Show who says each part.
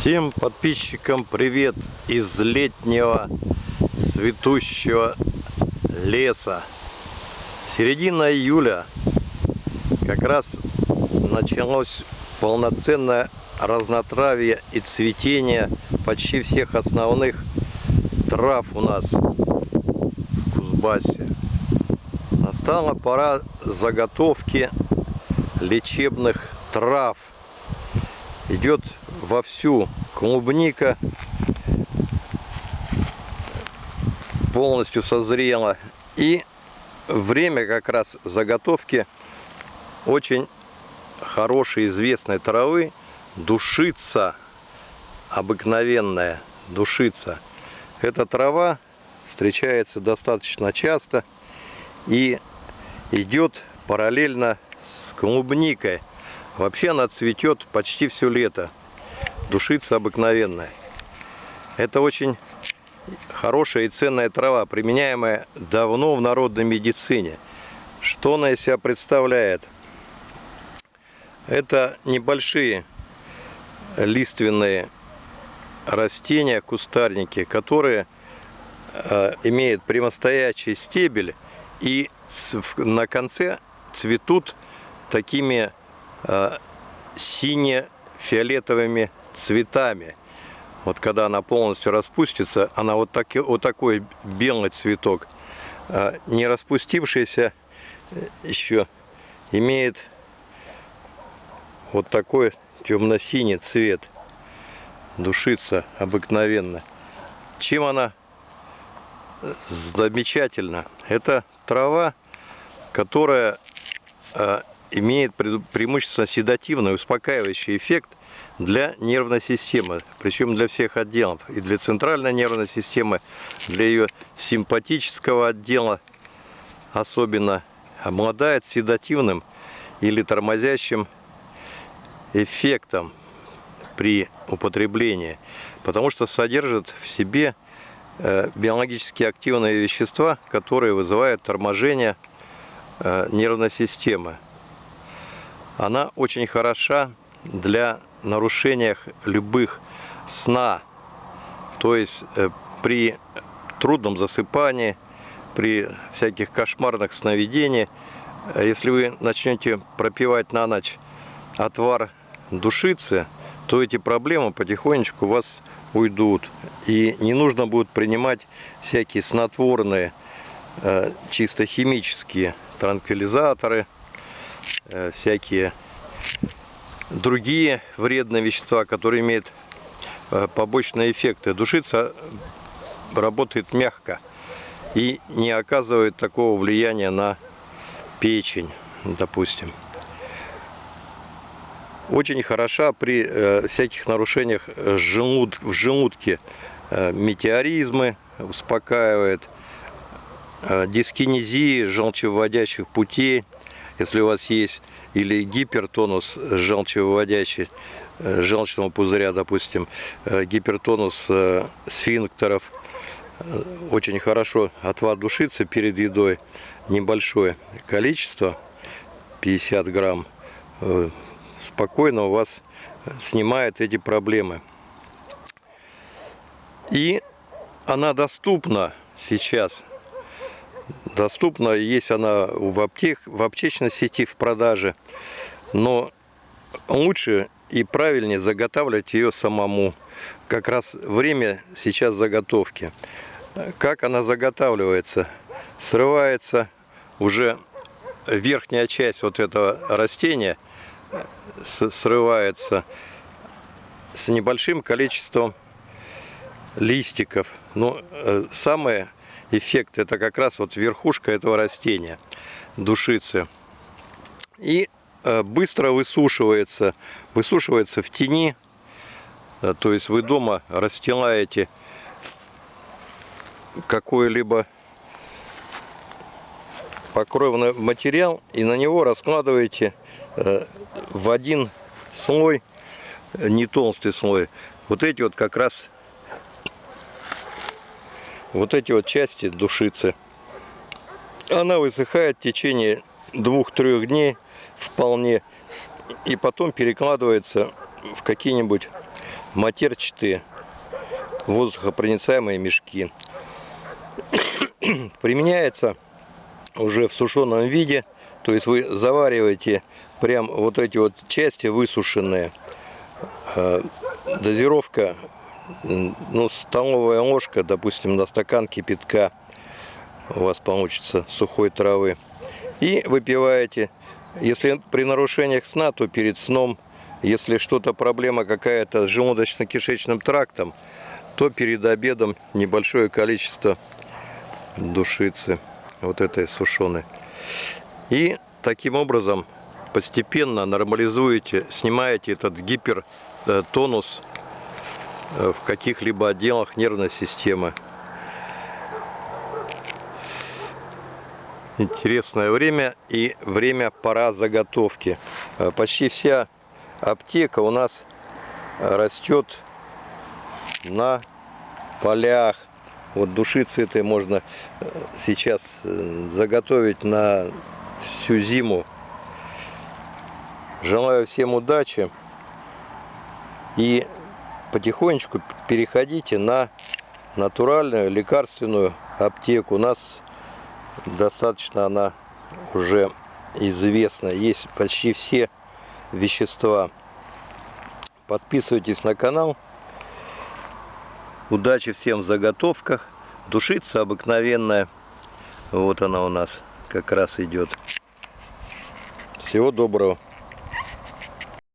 Speaker 1: Всем подписчикам привет из летнего цветущего леса. Середина июля как раз началось полноценное разнотравие и цветение почти всех основных трав у нас в Кузбассе. Настала пора заготовки лечебных трав. Идет вовсю. Клубника полностью созрела. И время как раз заготовки очень хорошей известной травы. Душица обыкновенная душица. Эта трава встречается достаточно часто и идет параллельно с клубникой. Вообще она цветет почти все лето душица обыкновенная. Это очень хорошая и ценная трава, применяемая давно в народной медицине. Что она из себя представляет? Это небольшие лиственные растения, кустарники, которые э, имеют прямостоящий стебель и на конце цветут такими э, сине-фиолетовыми цветами. Вот когда она полностью распустится, она вот, так, вот такой белый цветок, а не распустившийся э, еще имеет вот такой темно-синий цвет. Душится обыкновенно. Чем она э, замечательна? Это трава, которая э, имеет преимущественно седативный, успокаивающий эффект для нервной системы, причем для всех отделов, и для центральной нервной системы, для ее симпатического отдела особенно, обладает седативным или тормозящим эффектом при употреблении, потому что содержит в себе э, биологически активные вещества, которые вызывают торможение э, нервной системы. Она очень хороша для нарушениях любых сна, то есть э, при трудном засыпании, при всяких кошмарных сновидениях, э, если вы начнете пропивать на ночь отвар душицы, то эти проблемы потихонечку у вас уйдут. И не нужно будет принимать всякие снотворные, э, чисто химические транквилизаторы, всякие другие вредные вещества, которые имеют э, побочные эффекты. Душица работает мягко и не оказывает такого влияния на печень, допустим. Очень хороша при э, всяких нарушениях желуд, в желудке. Э, метеоризмы успокаивает, э, дискинезии желчевыводящих путей, если у вас есть или гипертонус желчевыводящий, э, желчного пузыря, допустим, э, гипертонус э, сфинктеров. Очень хорошо отвар душится перед едой. Небольшое количество, 50 грамм, спокойно у вас снимает эти проблемы. И она доступна сейчас доступна. Есть она в, аптек, в аптечной сети в продаже. Но лучше и правильнее заготавливать ее самому. Как раз время сейчас заготовки. Как она заготавливается? Срывается уже верхняя часть вот этого растения срывается с небольшим количеством листиков. Но э, самое эффект это как раз вот верхушка этого растения, душицы. И э, быстро высушивается, высушивается в тени, э, то есть вы дома расстилаете какой-либо покровный материал и на него раскладываете э, в один слой, не толстый слой, вот эти вот как раз вот эти вот части душицы. Она высыхает в течение двух-трех дней вполне. И потом перекладывается в какие-нибудь матерчатые воздухопроницаемые мешки. Применяется уже в сушеном виде, то есть вы завариваете прям вот эти вот части высушенные. Э, Дозировка, ну, столовая ложка, допустим, на стакан кипятка у вас получится сухой травы. И выпиваете. Если при нарушениях сна, то перед сном. Если что-то проблема какая-то с желудочно-кишечным трактом, то перед обедом небольшое количество душицы вот этой сушеной. И таким образом постепенно нормализуете, снимаете этот гипертонус э, в каких-либо отделах нервной системы. Интересное время и время пора заготовки. Э, Почти вся аптека у нас растет на полях. Вот душицы этой можно э, сейчас э, заготовить на всю зиму. Желаю всем удачи и потихонечку переходите на натуральную лекарственную аптеку. У нас достаточно она уже известна. Есть почти все вещества. Подписывайтесь на канал. Удачи всем в заготовках. Душица обыкновенная. Вот она у нас как раз идет. Всего доброго.